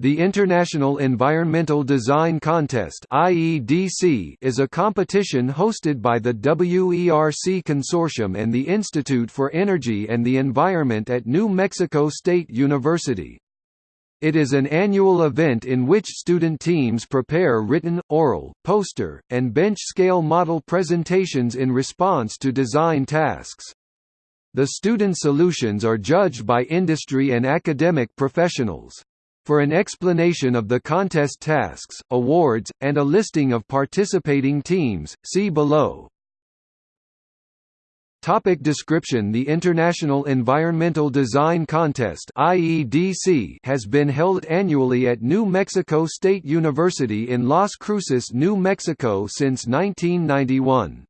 The International Environmental Design Contest (IEDC) is a competition hosted by the WERC Consortium and the Institute for Energy and the Environment at New Mexico State University. It is an annual event in which student teams prepare written, oral, poster, and bench-scale model presentations in response to design tasks. The student solutions are judged by industry and academic professionals. For an explanation of the contest tasks, awards, and a listing of participating teams, see below. Topic description The International Environmental Design Contest IEDC has been held annually at New Mexico State University in Las Cruces, New Mexico since 1991.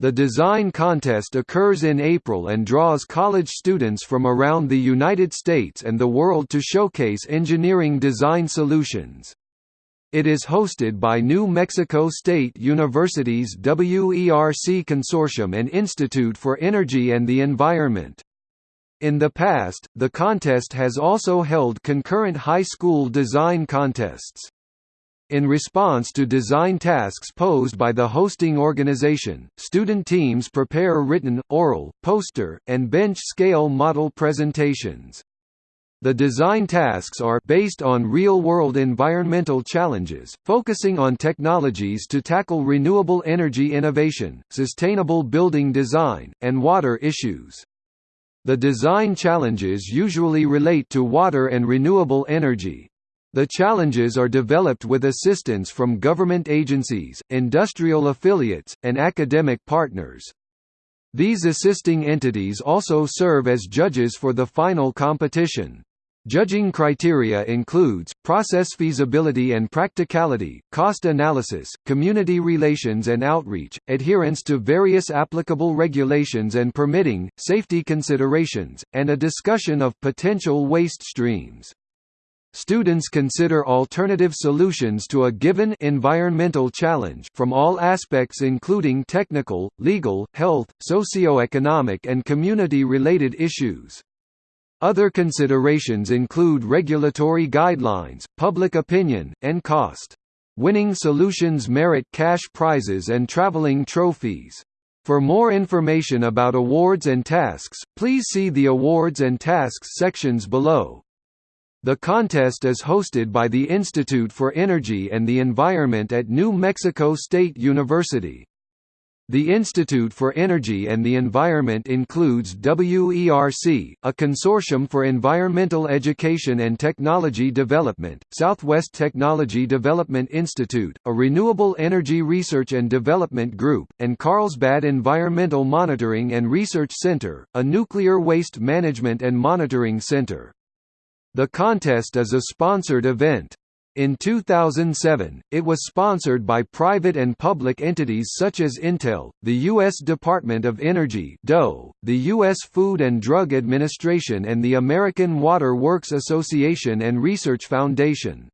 The design contest occurs in April and draws college students from around the United States and the world to showcase engineering design solutions. It is hosted by New Mexico State University's WERC Consortium and Institute for Energy and the Environment. In the past, the contest has also held concurrent high school design contests. In response to design tasks posed by the hosting organization, student teams prepare written, oral, poster, and bench-scale model presentations. The design tasks are based on real-world environmental challenges, focusing on technologies to tackle renewable energy innovation, sustainable building design, and water issues. The design challenges usually relate to water and renewable energy, the challenges are developed with assistance from government agencies, industrial affiliates, and academic partners. These assisting entities also serve as judges for the final competition. Judging criteria includes, process feasibility and practicality, cost analysis, community relations and outreach, adherence to various applicable regulations and permitting, safety considerations, and a discussion of potential waste streams. Students consider alternative solutions to a given environmental challenge from all aspects including technical, legal, health, socio-economic and community-related issues. Other considerations include regulatory guidelines, public opinion, and cost. Winning solutions merit cash prizes and traveling trophies. For more information about awards and tasks, please see the awards and tasks sections below. The contest is hosted by the Institute for Energy and the Environment at New Mexico State University. The Institute for Energy and the Environment includes WERC, a consortium for environmental education and technology development, Southwest Technology Development Institute, a renewable energy research and development group, and Carlsbad Environmental Monitoring and Research Center, a nuclear waste management and monitoring center. The contest is a sponsored event. In 2007, it was sponsored by private and public entities such as Intel, the U.S. Department of Energy DOE, the U.S. Food and Drug Administration and the American Water Works Association and Research Foundation.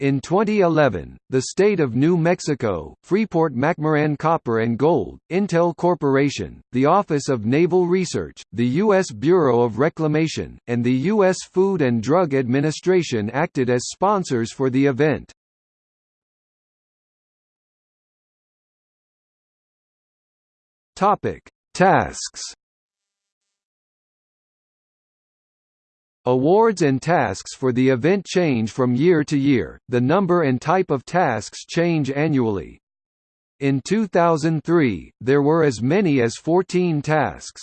In 2011, the state of New Mexico, Freeport-McMoRan Copper and Gold, Intel Corporation, the Office of Naval Research, the U.S. Bureau of Reclamation, and the U.S. Food and Drug Administration acted as sponsors for the event. Tasks Awards and tasks for the event change from year to year, the number and type of tasks change annually. In 2003, there were as many as 14 tasks.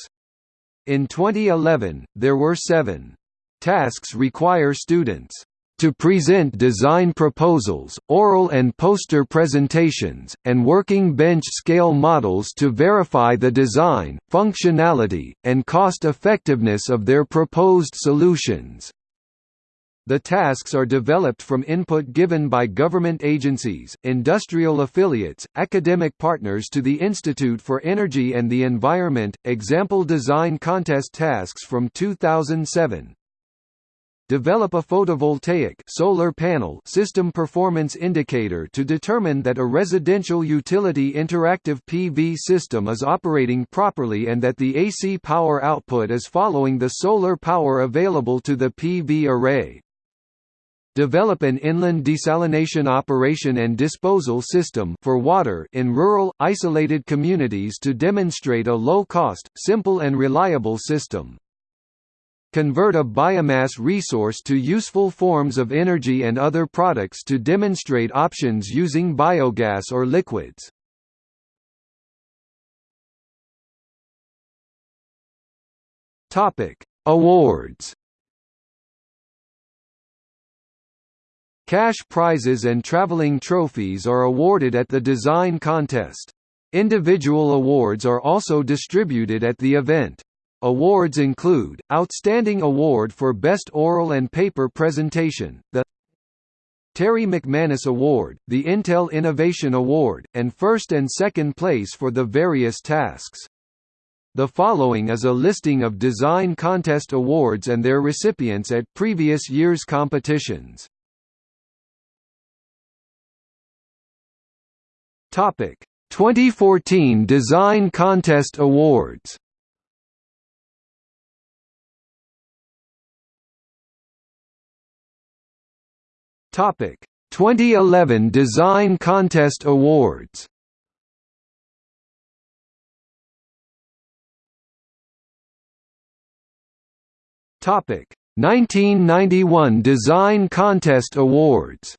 In 2011, there were seven. Tasks require students to present design proposals, oral and poster presentations, and working bench-scale models to verify the design, functionality, and cost-effectiveness of their proposed solutions. The tasks are developed from input given by government agencies, industrial affiliates, academic partners to the Institute for Energy and the Environment. Example design contest tasks from 2007 Develop a photovoltaic solar panel system performance indicator to determine that a residential utility interactive PV system is operating properly and that the AC power output is following the solar power available to the PV array. Develop an inland desalination operation and disposal system for water in rural, isolated communities to demonstrate a low-cost, simple and reliable system. Convert a biomass resource to useful forms of energy and other products to demonstrate options using biogas or liquids. Awards Cash prizes and traveling trophies are awarded at the design contest. Individual awards are also distributed at the event. Awards include, Outstanding Award for Best Oral and Paper Presentation, the Terry McManus Award, the Intel Innovation Award, and first and second place for the various tasks. The following is a listing of design contest awards and their recipients at previous year's competitions. Topic: 2014 Design Contest Awards. Topic: 2011 Design Contest Awards. Topic: 1991 Design Contest Awards.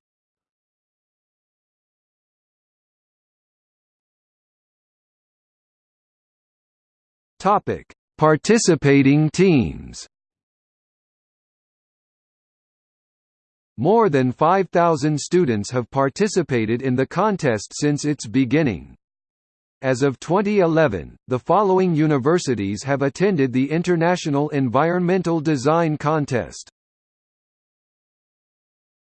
Topic: Participating teams. More than 5,000 students have participated in the contest since its beginning. As of 2011, the following universities have attended the International Environmental Design Contest.